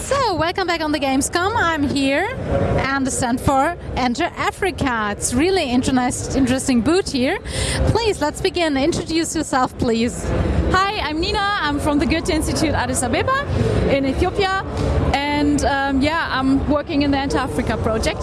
So, welcome back on the Gamescom. I'm here and stand for Enter Africa. It's really interest, interesting booth here. Please, let's begin. Introduce yourself, please. Hi, I'm Nina. I'm from the Goethe Institute Addis Ababa in Ethiopia. And um, yeah, I'm working in the Enter Africa project.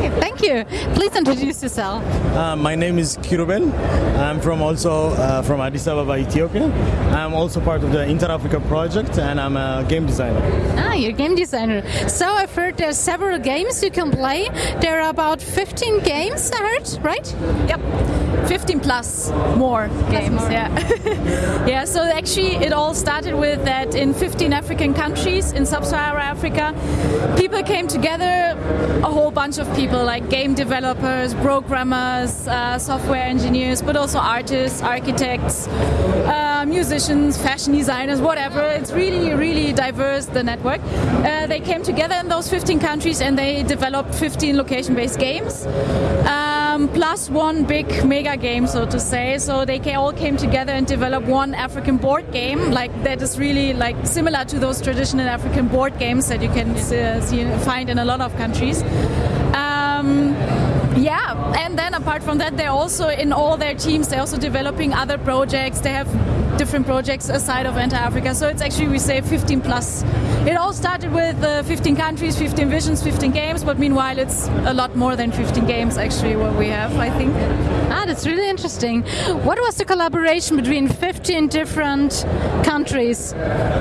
Okay, thank you. Please introduce yourself. Uh, my name is Kirubel. I'm from also uh, from Addis Ababa, Ethiopia. I'm also part of the Enter Africa project and I'm a game designer. Ah, you're a game designer. So I've heard there's several games you can play. There are about 15 games, I heard, right? Yep. 15 plus more games. more. Yeah. yeah, so actually it all started with that in 15 African countries in sub-Saharan Africa, people came together, a whole bunch of people like game developers, programmers, uh, software engineers, but also artists, architects, uh, musicians, fashion designers, whatever. It's really, really diverse, the network. Uh, they came together in those 15 countries and they developed 15 location-based games. Um, plus one big mega game, so to say. So they all came together and developed one African board game, like that is really like similar to those traditional African board games that you can uh, see, find in a lot of countries. Um, yeah, and then apart from that, they're also in all their teams. They're also developing other projects. They have different projects aside of Enter Africa. So it's actually we say 15 plus. It all started with uh, 15 countries, 15 visions, 15 games. But meanwhile, it's a lot more than 15 games actually what we have. I think. Ah, that's really interesting. What was the collaboration between 15 different countries?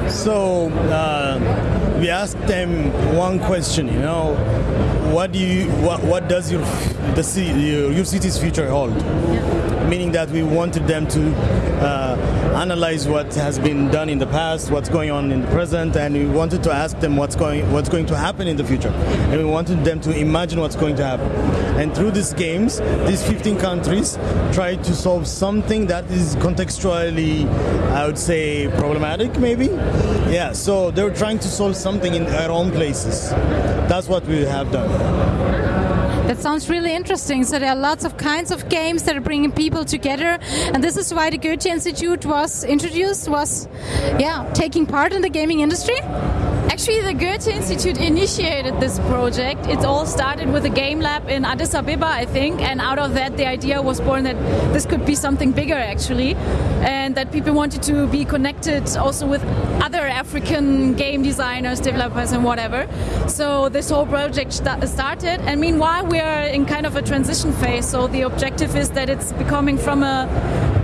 So uh, we asked them one question, you know, what do you, what, what does your the city, your, your city's future hold? Meaning that we wanted them to uh, analyze what has been done in the past, what's going on in the present, and we wanted to ask them what's going what's going to happen in the future, and we wanted them to imagine what's going to happen. And through these games, these 15 countries try to solve something that is contextually, I would say, problematic, maybe. Yeah. So they're trying to solve something in their own places. That's what we have done. That sounds really interesting. So there are lots of kinds of games that are bringing people together, and this is why the Goethe Institute was introduced. Was yeah, taking part in the gaming industry. Actually, the Goethe Institute initiated this project. It all started with a game lab in Addis Ababa, I think, and out of that, the idea was born that this could be something bigger, actually, and that people wanted to be connected also with other African game designers, developers, and whatever. So this whole project sta- started, and meanwhile, we are in kind of a transition phase. So the objective is that it's becoming from a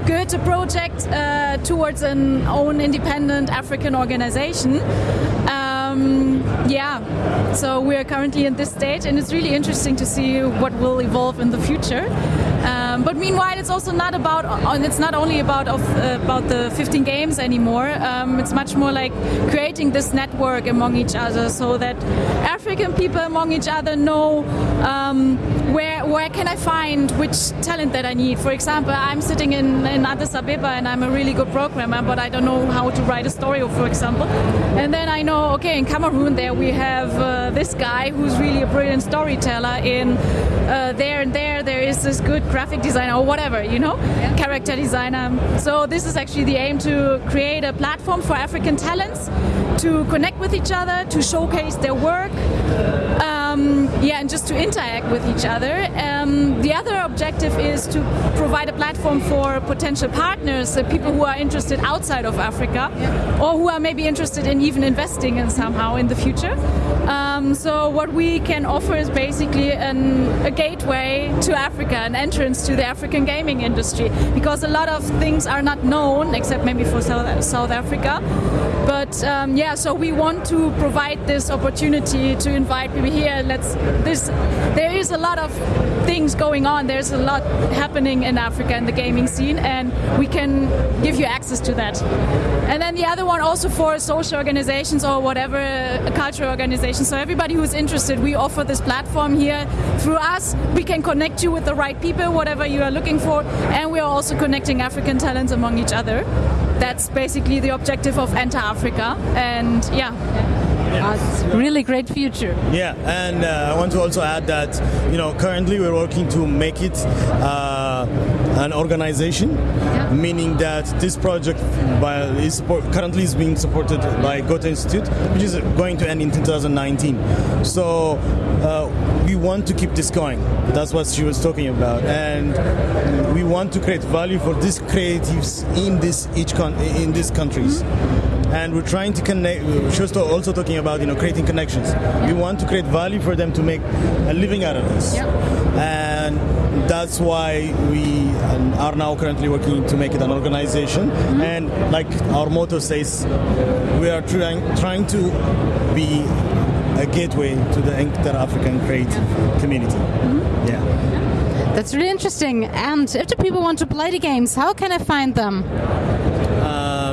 Goethe project uh, towards an own independent African organization. Um, Um, yeah, so we are currently in this stage, and it's really interesting to see what will evolve in the future. Um, but meanwhile, it's also not about, it's not only about of, uh, about the 15 games anymore. Um, it's much more like creating this network among each other, so that African people among each other know um, where where can I find which talent that I need. For example, I'm sitting in, in Addis Ababa and I'm a really good programmer, but I don't know how to write a story, for example. And then I know, okay, in Cameroon there we have uh, this guy who's really a brilliant storyteller. In uh, there and there there is this good graphic designer or whatever, you know, character designer. Um, so this is actually the aim to create a platform for African talents to connect with each other, to showcase their work. Um, yeah, and just to interact with each other. Um, the other objective is to provide a platform for potential partners, uh, people who are interested outside of Africa, or who are maybe interested in even investing in somehow in the future. Um, so what we can offer is basically an, a gateway to Africa, an entrance to the African gaming industry, because a lot of things are not known, except maybe for South, South Africa. But um, yeah, so we want to provide this opportunity to invite people here. Let's this there is a lot of things going on. There's a lot happening in Africa in the gaming scene, and we can give you access to that. And then the other one also for social organizations or whatever cultural organizations. So everybody who's interested, we offer this platform here. Through us, we can connect you with the right people, whatever you are looking for, and we are also connecting African talents among each other. That's basically the objective of Enter Africa, and yeah. It's really great future. Yeah, and uh, I want to also add that you know currently we're working to make it uh, an organization, Yeah. meaning that this project by, is support, currently is being supported by Goethe Institute, which is going to end in 2019. So uh, we want to keep this going. That's what she was talking about, and we want to create value for these creatives in this each con- in these countries. And we're trying to connect. To- also talking about you know creating connections. We want to create value for them to make a living out of this, Yeah. and that's why we are now currently working to make it an organization. Mm-hmm. And like our motto says, we are trying trying to be a gateway to the inter-African creative community. Mm-hmm. Yeah. That's really interesting. And if the people want to play the games, how can I find them?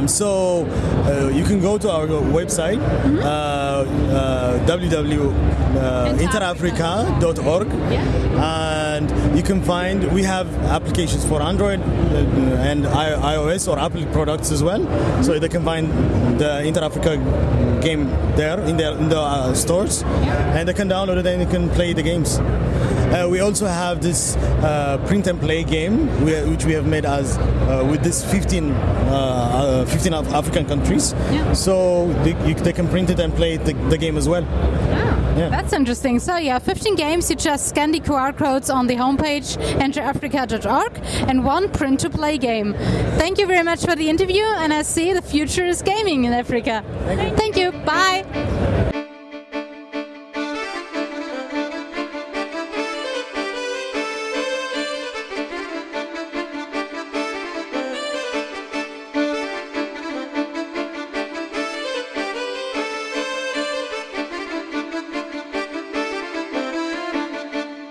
Um, so uh, you can go to our website uh, uh, www.enterafrica.org and you can find we have applications for Android uh, and iOS or Apple products as well. So they can find the Enter Africa game there in the in the uh, stores, and they can download it and they can play the games. Uh, we also have this uh, print and play game, which we have made as uh, with this 15, uh, uh, 15 Af- African countries. Yeah. So they, you, they can print it and play the, the game as well. Yeah. That's interesting. So yeah, 15 games. You just scan the QR codes on the homepage enterafrica.org and one print-to-play game. Thank you very much for the interview, and I see the future is gaming in Africa. Thank you. Bye.